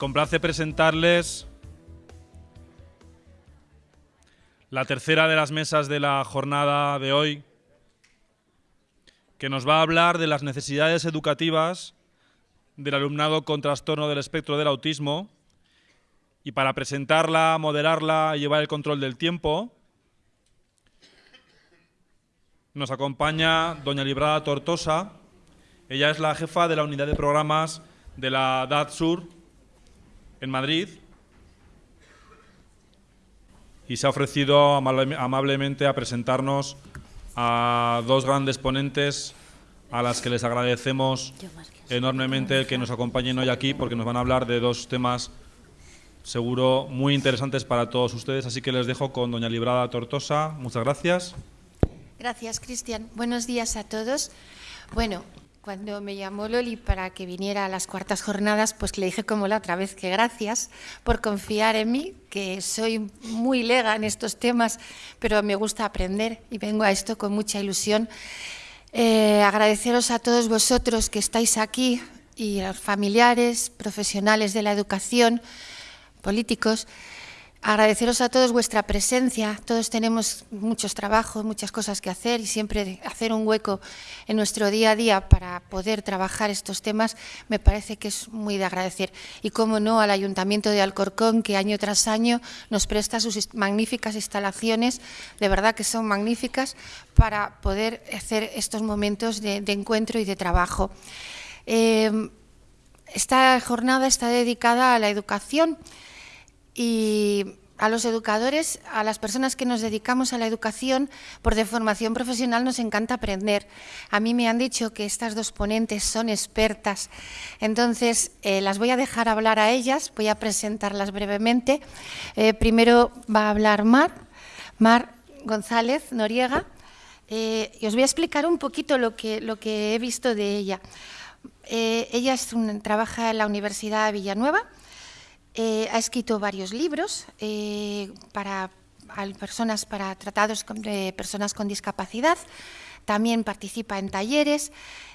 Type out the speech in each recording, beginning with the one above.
complace presentarles la tercera de las mesas de la jornada de hoy, que nos va a hablar de las necesidades educativas del alumnado con trastorno del espectro del autismo. Y para presentarla, moderarla y llevar el control del tiempo, nos acompaña doña Librada Tortosa. Ella es la jefa de la unidad de programas de la DAD Sur en Madrid y se ha ofrecido amablemente a presentarnos a dos grandes ponentes a las que les agradecemos enormemente que nos acompañen hoy aquí porque nos van a hablar de dos temas seguro muy interesantes para todos ustedes. Así que les dejo con doña Librada Tortosa. Muchas gracias. Gracias, Cristian. Buenos días a todos. Bueno, cuando me llamó Loli para que viniera a las cuartas jornadas, pues le dije como la otra vez que gracias por confiar en mí, que soy muy lega en estos temas, pero me gusta aprender y vengo a esto con mucha ilusión. Eh, agradeceros a todos vosotros que estáis aquí y a los familiares, profesionales de la educación, políticos, Agradeceros a todos vuestra presencia. Todos tenemos muchos trabajos, muchas cosas que hacer y siempre hacer un hueco en nuestro día a día para poder trabajar estos temas me parece que es muy de agradecer. Y cómo no al Ayuntamiento de Alcorcón que año tras año nos presta sus magníficas instalaciones, de verdad que son magníficas, para poder hacer estos momentos de, encuentro y de trabajo. Eh, esta jornada está dedicada a la educación y a los educadores, a las personas que nos dedicamos a la educación, por de formación profesional nos encanta aprender. A mí me han dicho que estas dos ponentes son expertas, entonces eh, las voy a dejar hablar a ellas, voy a presentarlas brevemente. Eh, primero va a hablar Mar, Mar González Noriega, eh, y os voy a explicar un poquito lo que, lo que he visto de ella. ella trabaja en la Universidad de Villanueva, eh, ha escrito varios libros eh, para personas para tratados de personas con discapacidad. También participa en talleres.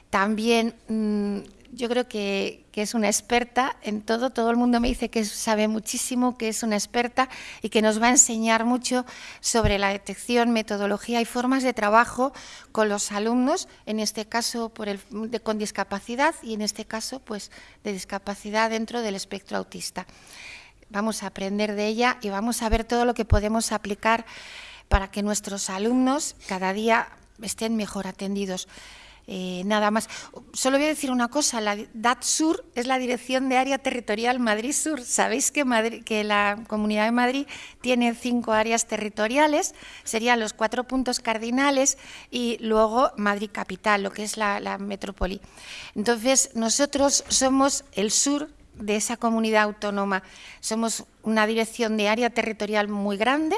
También mm, yo creo que, es una experta en todo, todo el mundo me dice que sabe muchísimo, que es una experta y que nos va a enseñar mucho sobre la detección, metodología y formas de trabajo con los alumnos, en este caso por el, con discapacidad y en este caso pues de discapacidad dentro del espectro autista. Vamos a aprender de ella y vamos a ver todo lo que podemos aplicar para que nuestros alumnos cada día estén mejor atendidos. Eh, nada más. Solo voy a decir una cosa, la DAT-SUR es la Dirección de Área Territorial Madrid-Sur. Sabéis que, que la Comunidad de Madrid tiene cinco áreas territoriales, serían los cuatro puntos cardinales y luego Madrid Capital, lo que es la, la metrópoli. Entonces, nosotros somos el sur de esa comunidad autónoma. Somos una dirección de área territorial muy grande,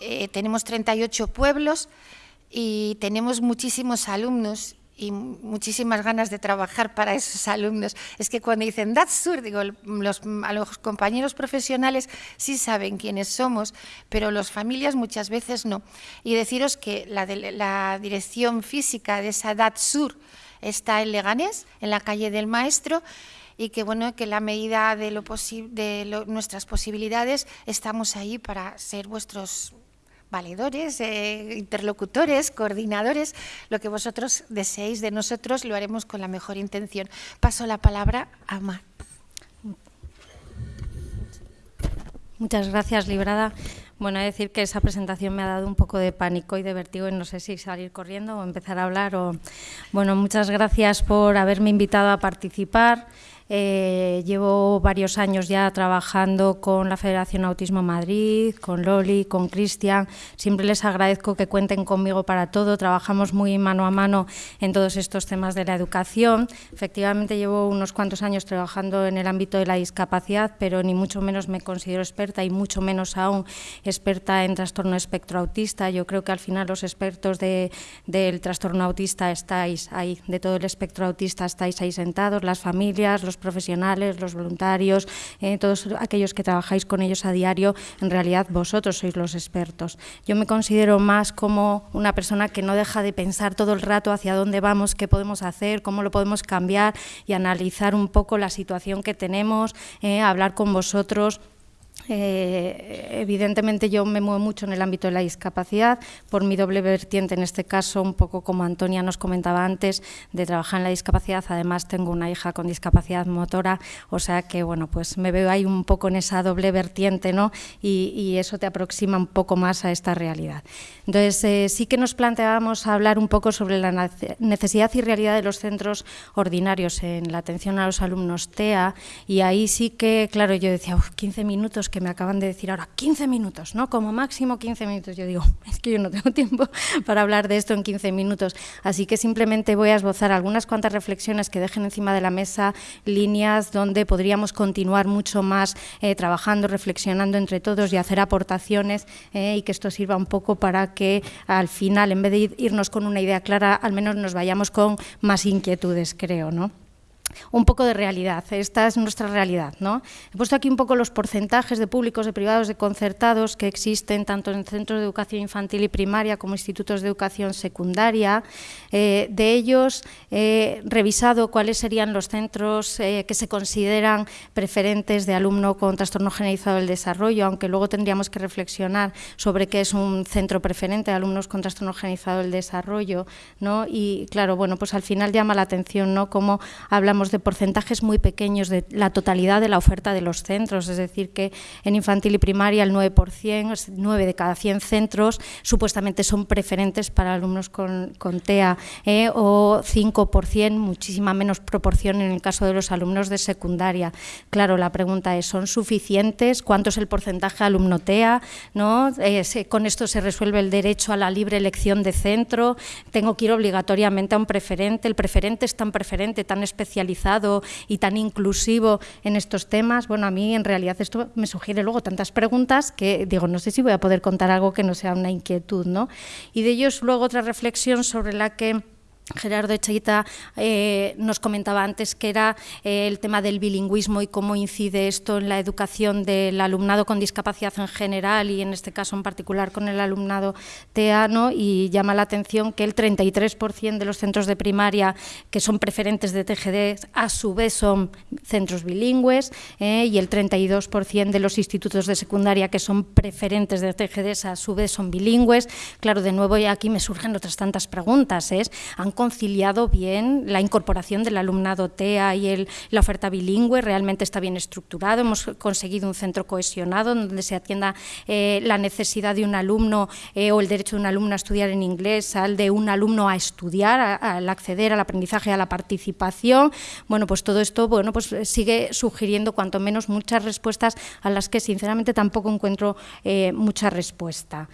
eh, tenemos 38 pueblos, y tenemos muchísimos alumnos y muchísimas ganas de trabajar para esos alumnos. Es que cuando dicen that's sur, digo, los, a los compañeros profesionales sí saben quiénes somos, pero las familias muchas veces no. Y deciros que la, la dirección física de esa DAT Sur está en Leganés, en la calle del Maestro, y que bueno que la medida de, lo de nuestras posibilidades estamos ahí para ser vuestros valedores, eh, interlocutores, coordinadores, lo que vosotros deseéis de nosotros lo haremos con la mejor intención. Paso la palabra a Mar. Muchas gracias, Librada. Bueno, decir que esa presentación me ha dado un poco de pánico y de vertigo y no sé si salir corriendo o empezar a hablar. O... Bueno, muchas gracias por haberme invitado a participar. Eh, llevo varios años ya trabajando con la Federación Autismo Madrid, con Loli, con Cristian. Siempre les agradezco que cuenten conmigo para todo. Trabajamos muy mano a mano en todos estos temas de la educación. Efectivamente, llevo unos cuantos años trabajando en el ámbito de la discapacidad, pero ni mucho menos me considero experta y mucho menos aún experta en trastorno espectro autista. Yo creo que al final los expertos de, del trastorno autista estáis ahí, de todo el espectro autista estáis ahí sentados, las familias, los profesionales, los voluntarios, eh, todos aquellos que trabajáis con ellos a diario, en realidad vosotros sois los expertos. Yo me considero más como una persona que no deja de pensar todo el rato hacia dónde vamos, qué podemos hacer, cómo lo podemos cambiar y analizar un poco la situación que tenemos, eh, hablar con vosotros eh, evidentemente yo me muevo mucho en el ámbito de la discapacidad, por mi doble vertiente en este caso, un poco como Antonia nos comentaba antes, de trabajar en la discapacidad, además tengo una hija con discapacidad motora, o sea que bueno, pues me veo ahí un poco en esa doble vertiente, ¿no? Y, eso te aproxima un poco más a esta realidad. Entonces eh, sí que nos planteábamos hablar un poco sobre la necesidad y realidad de los centros ordinarios en la atención a los alumnos TEA, y ahí sí que, claro, yo decía, 15 minutos que me acaban de decir ahora, 15 minutos, ¿no? Como máximo 15 minutos. Yo digo, es que yo no tengo tiempo para hablar de esto en 15 minutos. Así que simplemente voy a esbozar algunas cuantas reflexiones que dejen encima de la mesa, líneas donde podríamos continuar mucho más eh, trabajando, reflexionando entre todos y hacer aportaciones eh, y que esto sirva un poco para que al final, en vez de irnos con una idea clara, al menos nos vayamos con más inquietudes, creo, ¿no? Un poco de realidad, esta es nuestra realidad. ¿no? He puesto aquí un poco los porcentajes de públicos, de privados, de concertados que existen tanto en centros de educación infantil y primaria como institutos de educación secundaria. Eh, de ellos he revisado cuáles serían los centros eh, que se consideran preferentes de alumno con trastorno generalizado del desarrollo, aunque luego tendríamos que reflexionar sobre qué es un centro preferente de alumnos con trastorno generalizado del desarrollo. ¿no? Y claro, bueno, pues al final llama la atención ¿no? cómo hablamos de porcentajes muy pequeños de la totalidad de la oferta de los centros, es decir, que en infantil y primaria el 9%, 9 de cada 100 centros supuestamente son preferentes para alumnos con, TEA eh, o 5%, muchísima menos proporción en el caso de los alumnos de secundaria. Claro, la pregunta es, ¿son suficientes? ¿Cuánto es el porcentaje alumno TEA? ¿No? Eh, ¿Con esto se resuelve el derecho a la libre elección de centro? ¿Tengo que ir obligatoriamente a un preferente? ¿El preferente es tan preferente, tan y tan inclusivo en estos temas, bueno, a mí en realidad esto me sugiere luego tantas preguntas que digo, no sé si voy a poder contar algo que no sea una inquietud, ¿no? Y de ellos luego otra reflexión sobre la que Gerardo Echeita eh, nos comentaba antes que era eh, el tema del bilingüismo y cómo incide esto en la educación del alumnado con discapacidad en general y en este caso en particular con el alumnado teano y llama la atención que el 33% de los centros de primaria que son preferentes de TGD a su vez son centros bilingües eh, y el 32% de los institutos de secundaria que son preferentes de TGD a su vez son bilingües. Claro, de nuevo ya aquí me surgen otras tantas preguntas. ¿es? Conciliado bien la incorporación del alumnado TEA y el, la oferta bilingüe, realmente está bien estructurado, hemos conseguido un centro cohesionado donde se atienda eh, la necesidad de un alumno eh, o el derecho de un alumno a estudiar en inglés, al de un alumno a estudiar, al acceder al aprendizaje, a la participación. Bueno, pues todo esto bueno, pues sigue sugiriendo cuanto menos muchas respuestas a las que sinceramente tampoco encuentro eh, mucha respuesta.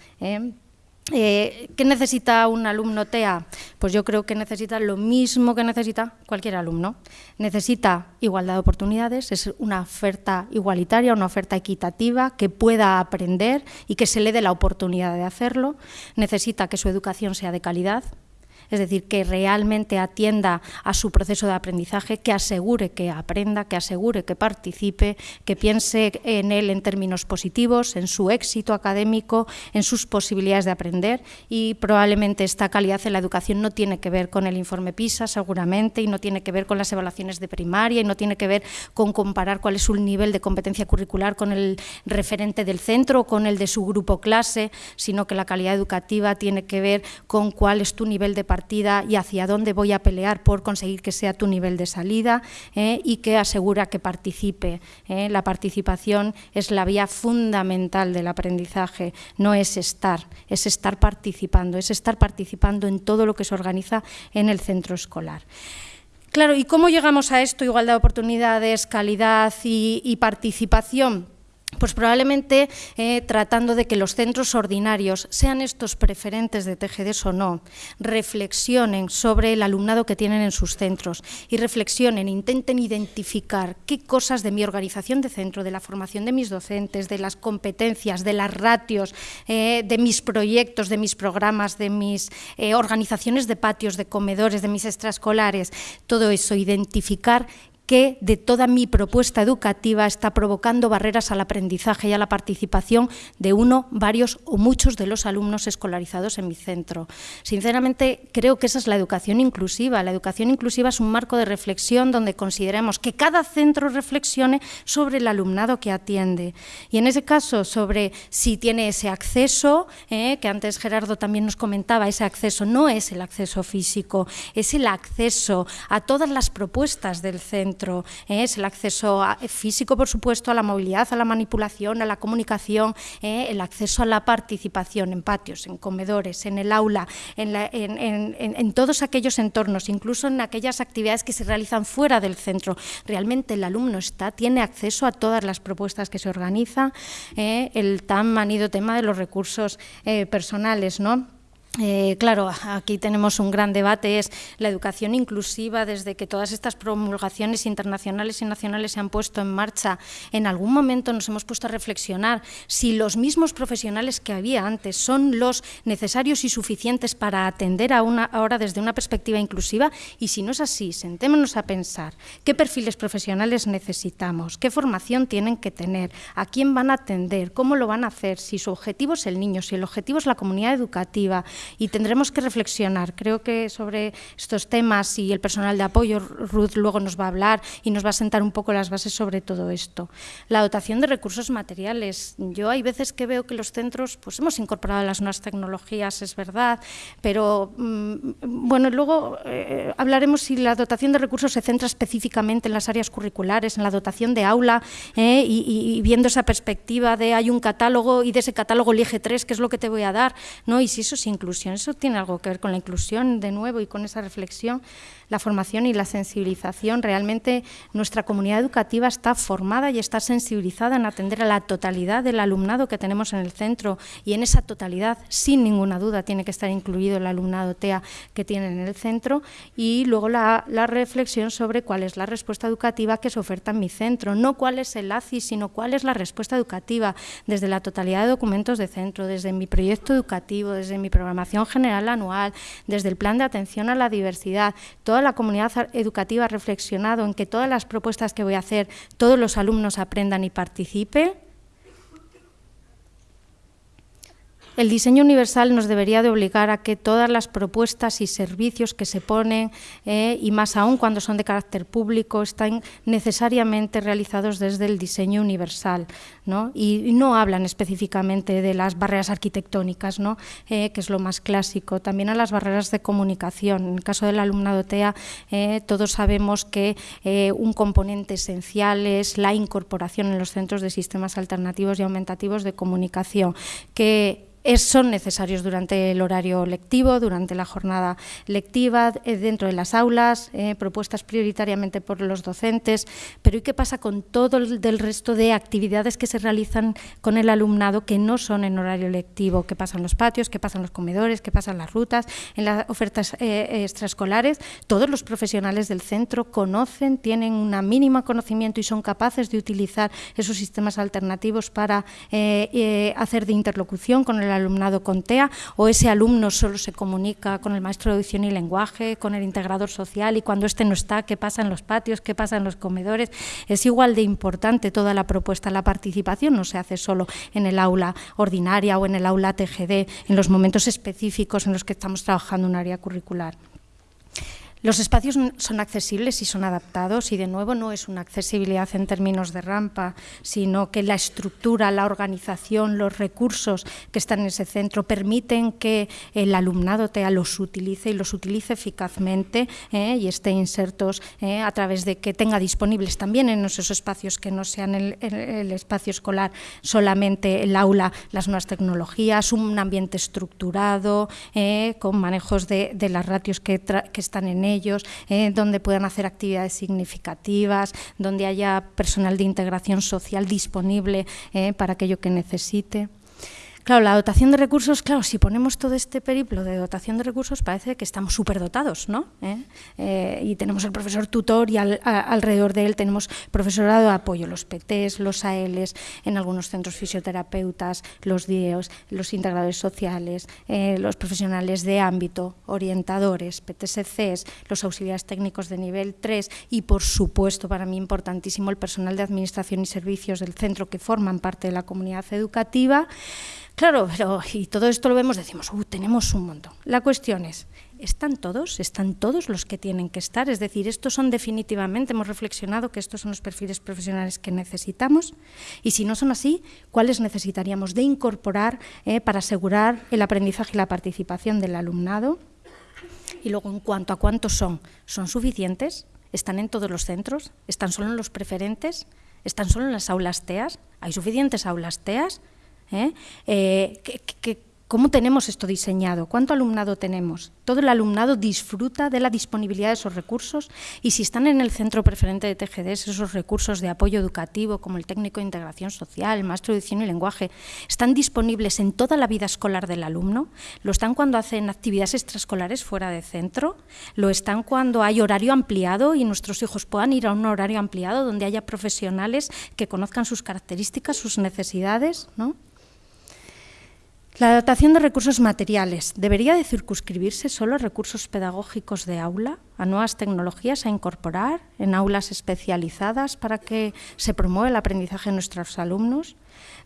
¿Qué necesita un alumno TEA? Pues yo creo que necesita lo mismo que necesita cualquier alumno. Necesita igualdad de oportunidades, es una oferta igualitaria, una oferta equitativa, que pueda aprender y que se le dé la oportunidad de hacerlo. Necesita que su educación sea de calidad, es decir, que realmente atienda a su proceso de aprendizaje, que asegure que aprenda, que asegure que participe, que piense en él en términos positivos, en su éxito académico, en sus posibilidades de aprender. Y probablemente esta calidad en la educación no tiene que ver con el informe PISA seguramente y no tiene que ver con las evaluaciones de primaria y no tiene que ver con comparar cuál es su nivel de competencia curricular con el referente del centro o con el de su grupo clase, sino que la calidad educativa tiene que ver con cuál es tu nivel de y hacia dónde voy a pelear por conseguir que sea tu nivel de salida eh, y que asegura que participe. Eh. La participación es la vía fundamental del aprendizaje, no es estar, es estar participando, es estar participando en todo lo que se organiza en el centro escolar. Claro, ¿y cómo llegamos a esto? Igualdad de oportunidades, calidad y participación pues probablemente eh, tratando de que los centros ordinarios, sean estos preferentes de TGDs o no, reflexionen sobre el alumnado que tienen en sus centros y reflexionen, intenten identificar qué cosas de mi organización de centro, de la formación de mis docentes, de las competencias, de las ratios, eh, de mis proyectos, de mis programas, de mis eh, organizaciones de patios, de comedores, de mis extraescolares, todo eso, identificar que de toda mi propuesta educativa está provocando barreras al aprendizaje y a la participación de uno, varios o muchos de los alumnos escolarizados en mi centro. Sinceramente, creo que esa es la educación inclusiva. La educación inclusiva es un marco de reflexión donde consideremos que cada centro reflexione sobre el alumnado que atiende. Y en ese caso, sobre si tiene ese acceso, eh, que antes Gerardo también nos comentaba, ese acceso no es el acceso físico, es el acceso a todas las propuestas del centro, eh, es el acceso físico, por supuesto, a la movilidad, a la manipulación, a la comunicación, eh, el acceso a la participación en patios, en comedores, en el aula, en, todos aquellos entornos, incluso en aquellas actividades que se realizan fuera del centro. Realmente el alumno está, tiene acceso a todas las propuestas que se organizan, eh, el tan manido tema de los recursos personales, ¿no? Eh, claro, aquí tenemos un gran debate, es la educación inclusiva, desde que todas estas promulgaciones internacionales y nacionales se han puesto en marcha, en algún momento nos hemos puesto a reflexionar si los mismos profesionales que había antes son los necesarios y suficientes para atender a una, ahora desde una perspectiva inclusiva y si no es así, sentémonos a pensar qué perfiles profesionales necesitamos, qué formación tienen que tener, a quién van a atender, cómo lo van a hacer, si su objetivo es el niño, si el objetivo es la comunidad educativa, y tendremos que reflexionar. Creo que sobre estos temas y el personal de apoyo, Ruth luego nos va a hablar y nos va a sentar un poco las bases sobre todo esto. La dotación de recursos materiales. Yo hay veces que veo que los centros, pues hemos incorporado las nuevas tecnologías, es verdad, pero mm, bueno, luego eh, hablaremos si la dotación de recursos se centra específicamente en las áreas curriculares, en la dotación de aula eh, y, viendo esa perspectiva de hay un catálogo y de ese catálogo elige tres, ¿qué es lo que te voy a dar? ¿no? Y si eso es incluso eso tiene algo que ver con la inclusión, de nuevo, y con esa reflexión la formación y la sensibilización. Realmente nuestra comunidad educativa está formada y está sensibilizada en atender a la totalidad del alumnado que tenemos en el centro. Y en esa totalidad, sin ninguna duda, tiene que estar incluido el alumnado TEA que tienen en el centro. Y luego la, reflexión sobre cuál es la respuesta educativa que se oferta en mi centro, no cuál es el ACI, sino cuál es la respuesta educativa. Desde la totalidad de documentos de centro, desde mi proyecto educativo, desde mi programación general anual, desde el plan de atención a la diversidad, toda la comunidad educativa ha reflexionado en que todas las propuestas que voy a hacer, todos los alumnos aprendan y participen, El diseño universal nos debería de obligar a que todas las propuestas y servicios que se ponen, eh, y más aún cuando son de carácter público, están necesariamente realizados desde el diseño universal. ¿no? Y, no hablan específicamente de las barreras arquitectónicas, ¿no? Eh, que es lo más clásico, también a las barreras de comunicación. En el caso del alumnado TEA, eh, todos sabemos que un componente esencial es la incorporación en los centros de sistemas alternativos y aumentativos de comunicación, que son necesarios durante el horario lectivo, durante la jornada lectiva, eh, dentro de las aulas, eh, propuestas prioritariamente por los docentes, pero ¿y qué pasa con todo el resto de actividades que se realizan con el alumnado que no son en horario lectivo? ¿Qué pasa en los patios? ¿Qué pasa en los comedores? ¿Qué pasa en las rutas? En las ofertas eh, extraescolares, todos los profesionales del centro conocen, tienen una mínima conocimiento y son capaces de utilizar esos sistemas alternativos para hacer de interlocución con el alumnado con TEA o ese alumno solo se comunica con el maestro de audición y lenguaje, con el integrador social y cuando éste no está, qué pasa en los patios, qué pasa en los comedores. Es igual de importante toda la propuesta. La participación no se hace solo en el aula ordinaria o en el aula TGD, en los momentos específicos en los que estamos trabajando un área curricular. Los espacios son accesibles y son adaptados y de nuevo no es una accesibilidad en términos de rampa, sino que la estructura, la organización, los recursos que están en ese centro permiten que el alumnado TEA los utilice y los utilice eficazmente ¿eh? y esté insertos ¿eh? a través de que tenga disponibles también en esos espacios que no sean el, espacio escolar solamente el aula, las nuevas tecnologías, un ambiente estructurado ¿eh? con manejos de, las ratios que, que están en él ellos, eh, donde puedan hacer actividades significativas, donde haya personal de integración social disponible eh, para aquello que necesite. Claro, la dotación de recursos, claro, si ponemos todo este periplo de dotación de recursos, parece que estamos superdotados, ¿no? ¿Eh? Eh, y tenemos el profesor tutor y alrededor de él tenemos profesorado de apoyo, los PTs, los ALs, en algunos centros fisioterapeutas, los DIEOS, los integradores sociales, eh, los profesionales de ámbito, orientadores, PTSCs, los auxiliares técnicos de nivel 3 y, por supuesto, para mí importantísimo, el personal de administración y servicios del centro que forman parte de la comunidad educativa. Claro, pero y todo esto lo vemos, decimos, uh, tenemos un montón. La cuestión es, ¿están todos? ¿Están todos los que tienen que estar? Es decir, estos son definitivamente, hemos reflexionado que estos son los perfiles profesionales que necesitamos y si no son así, ¿cuáles necesitaríamos de incorporar eh, para asegurar el aprendizaje y la participación del alumnado? Y luego, en cuanto a cuántos son, ¿son suficientes? ¿Están en todos los centros? ¿Están solo en los preferentes? ¿Están solo en las aulas TEAS? ¿Hay suficientes aulas TEAS? ¿Eh? Eh, ¿Cómo tenemos esto diseñado? ¿Cuánto alumnado tenemos? ¿Todo el alumnado disfruta de la disponibilidad de esos recursos? Y si están en el centro preferente de TGDs, esos recursos de apoyo educativo, como el técnico de integración social, el maestro de edición y lenguaje, ¿están disponibles en toda la vida escolar del alumno? ¿Lo están cuando hacen actividades extraescolares fuera de centro? ¿Lo están cuando hay horario ampliado y nuestros hijos puedan ir a un horario ampliado donde haya profesionales que conozcan sus características, sus necesidades? ¿no? La dotación de recursos materiales debería de circunscribirse solo a recursos pedagógicos de aula, a nuevas tecnologías a incorporar en aulas especializadas para que se promueva el aprendizaje de nuestros alumnos.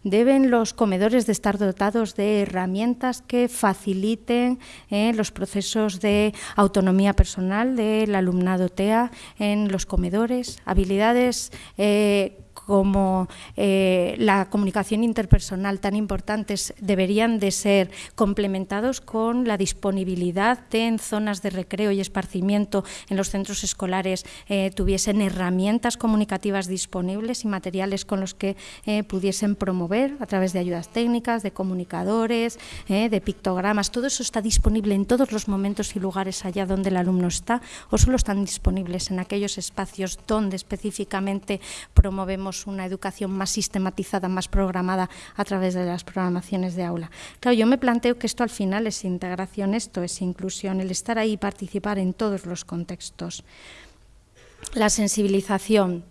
Deben los comedores de estar dotados de herramientas que faciliten eh, los procesos de autonomía personal del alumnado TEA en los comedores, habilidades eh, como eh, la comunicación interpersonal tan importantes deberían de ser complementados con la disponibilidad de en zonas de recreo y esparcimiento en los centros escolares eh, tuviesen herramientas comunicativas disponibles y materiales con los que eh, pudiesen promover a través de ayudas técnicas, de comunicadores, de pictogramas. Todo eso está disponible en todos los momentos y lugares allá donde el alumno está o solo están disponibles en aquellos espacios donde específicamente promovemos una educación más sistematizada, más programada a través de las programaciones de aula. Claro, yo me planteo que esto al final es integración, esto es inclusión, el estar ahí y participar en todos los contextos. La sensibilización,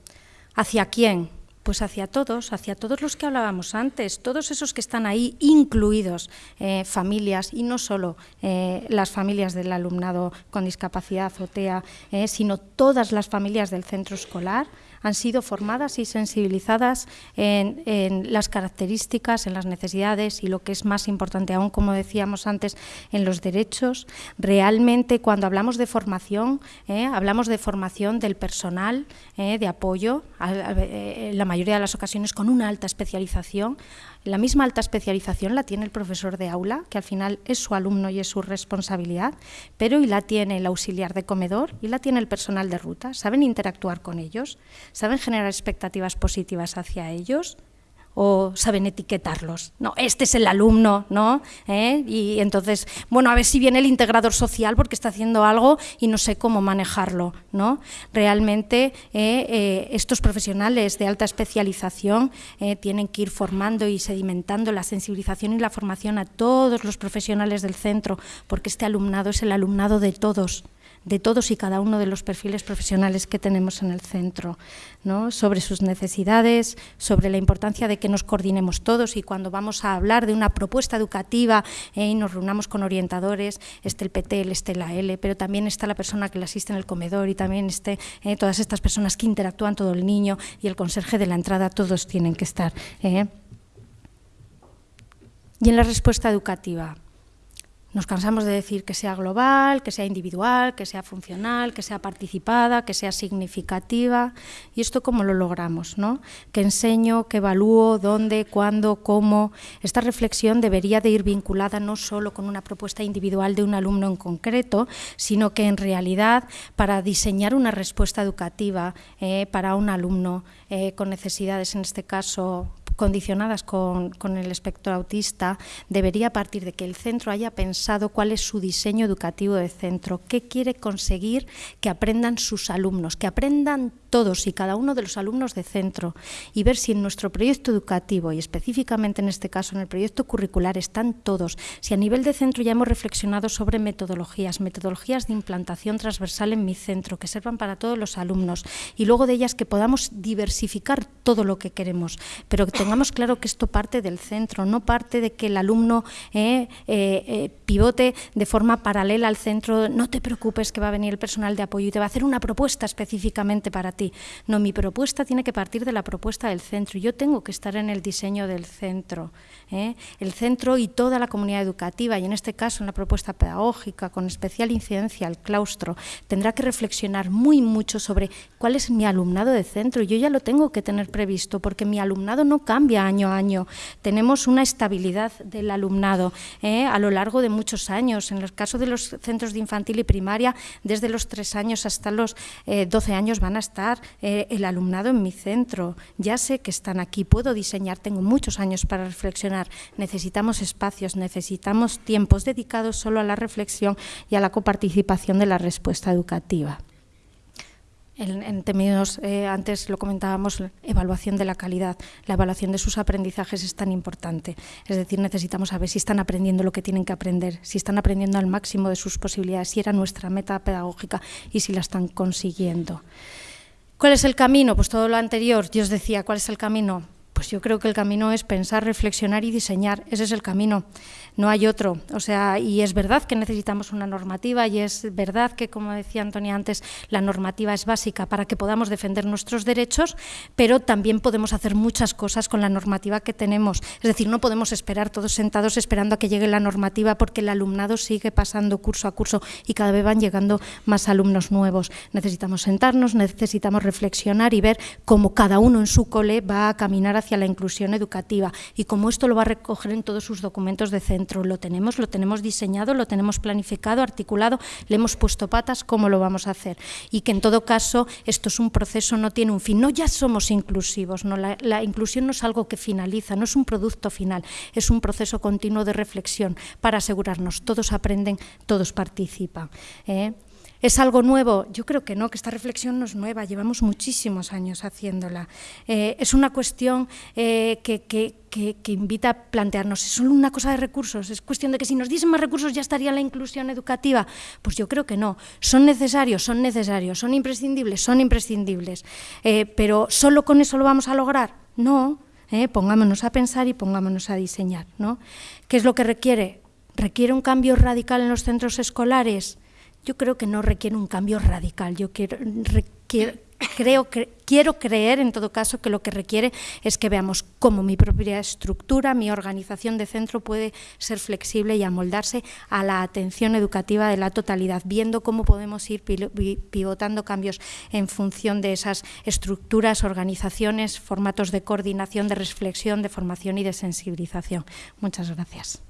¿hacia quién? Pues hacia todos, hacia todos los que hablábamos antes, todos esos que están ahí incluidos, eh, familias, y no solo eh, las familias del alumnado con discapacidad o TEA, eh, sino todas las familias del centro escolar, han sido formadas y sensibilizadas en, las características, en las necesidades y lo que es más importante aún, como decíamos antes, en los derechos. Realmente cuando hablamos de formación, eh, hablamos de formación del personal eh, de apoyo, en la mayoría de las ocasiones con una alta especialización, la misma alta especialización la tiene el profesor de aula, que al final es su alumno y es su responsabilidad, pero y la tiene el auxiliar de comedor y la tiene el personal de ruta. Saben interactuar con ellos, saben generar expectativas positivas hacia ellos o saben etiquetarlos. No, este es el alumno, ¿no? ¿Eh? Y entonces, bueno, a ver si viene el integrador social porque está haciendo algo y no sé cómo manejarlo, ¿no? Realmente eh, eh, estos profesionales de alta especialización tienen que ir formando y sedimentando la sensibilización y la formación a todos los profesionales del centro, porque este alumnado es el alumnado de todos de todos y cada uno de los perfiles profesionales que tenemos en el centro, sobre sus necesidades, sobre la importancia de que nos coordinemos todos y cuando vamos a hablar de una propuesta educativa eh, y nos reunamos con orientadores, esté el PT, esté la L, pero también está la persona que le asiste en el comedor y también esté eh, todas estas personas que interactúan todo el niño y el conserje de la entrada, todos tienen que estar. Eh. Y en la respuesta educativa, nos cansamos de decir que sea global, que sea individual, que sea funcional, que sea participada, que sea significativa. ¿Y esto cómo lo logramos? ¿no? ¿Qué enseño, que evalúo, dónde, cuándo, cómo? Esta reflexión debería de ir vinculada no solo con una propuesta individual de un alumno en concreto, sino que en realidad para diseñar una respuesta educativa eh, para un alumno eh, con necesidades, en este caso condicionadas con, el espectro autista debería partir de que el centro haya pensado cuál es su diseño educativo de centro, qué quiere conseguir que aprendan sus alumnos, que aprendan todos y cada uno de los alumnos de centro y ver si en nuestro proyecto educativo y específicamente en este caso en el proyecto curricular están todos, si a nivel de centro ya hemos reflexionado sobre metodologías, metodologías de implantación transversal en mi centro que sirvan para todos los alumnos y luego de ellas que podamos diversificar todo lo que queremos, pero que tengamos claro que esto parte del centro, no parte de que el alumno eh, eh, eh, pivote de forma paralela al centro, no te preocupes que va a venir el personal de apoyo y te va a hacer una propuesta específicamente para No, mi propuesta tiene que partir de la propuesta del centro. Yo tengo que estar en el diseño del centro. ¿Eh? El centro y toda la comunidad educativa, y en este caso en la propuesta pedagógica, con especial incidencia al claustro, tendrá que reflexionar muy mucho sobre cuál es mi alumnado de centro. Yo ya lo tengo que tener previsto, porque mi alumnado no cambia año a año. Tenemos una estabilidad del alumnado ¿eh? a lo largo de muchos años. En el caso de los centros de infantil y primaria, desde los tres años hasta los eh, 12 años van a estar eh, el alumnado en mi centro. Ya sé que están aquí, puedo diseñar, tengo muchos años para reflexionar. Necesitamos espacios, necesitamos tiempos dedicados solo a la reflexión y a la coparticipación de la respuesta educativa. En, términos, eh, antes lo comentábamos, evaluación de la calidad, la evaluación de sus aprendizajes es tan importante. Es decir, necesitamos saber si están aprendiendo lo que tienen que aprender, si están aprendiendo al máximo de sus posibilidades, si era nuestra meta pedagógica y si la están consiguiendo. ¿Cuál es el camino? Pues todo lo anterior, yo os decía, ¿cuál es el camino? Pues yo creo que el camino es pensar, reflexionar y diseñar. Ese es el camino, no hay otro. O sea, y es verdad que necesitamos una normativa y es verdad que, como decía Antonia antes, la normativa es básica para que podamos defender nuestros derechos, pero también podemos hacer muchas cosas con la normativa que tenemos. Es decir, no podemos esperar todos sentados esperando a que llegue la normativa porque el alumnado sigue pasando curso a curso y cada vez van llegando más alumnos nuevos. Necesitamos sentarnos, necesitamos reflexionar y ver cómo cada uno en su cole va a caminar hacia la inclusión educativa y cómo esto lo va a recoger en todos sus documentos de centro. Lo tenemos, lo tenemos diseñado, lo tenemos planificado, articulado, le hemos puesto patas, cómo lo vamos a hacer. Y que en todo caso esto es un proceso, no tiene un fin. No ya somos inclusivos, no, la, la inclusión no es algo que finaliza, no es un producto final, es un proceso continuo de reflexión para asegurarnos, todos aprenden, todos participan. ¿eh? ¿Es algo nuevo? Yo creo que no, que esta reflexión no es nueva, llevamos muchísimos años haciéndola. Eh, es una cuestión eh, que, invita a plantearnos, ¿es solo una cosa de recursos? ¿Es cuestión de que si nos diesen más recursos ya estaría la inclusión educativa? Pues yo creo que no. ¿Son necesarios? Son necesarios. ¿Son imprescindibles? Son imprescindibles. Eh, pero ¿solo con eso lo vamos a lograr? No. Pongámonos a pensar y pongámonos a diseñar. ¿no? ¿Qué es lo que requiere? ¿Requiere un cambio radical en los centros escolares? Yo creo que no requiere un cambio radical. Yo quiero, creo que quiero creer en todo caso que lo que requiere es que veamos cómo mi propia estructura, mi organización de centro puede ser flexible y amoldarse a la atención educativa de la totalidad, viendo cómo podemos ir pivotando cambios en función de esas estructuras, organizaciones, formatos de coordinación, de reflexión, de formación y de sensibilización. Muchas gracias.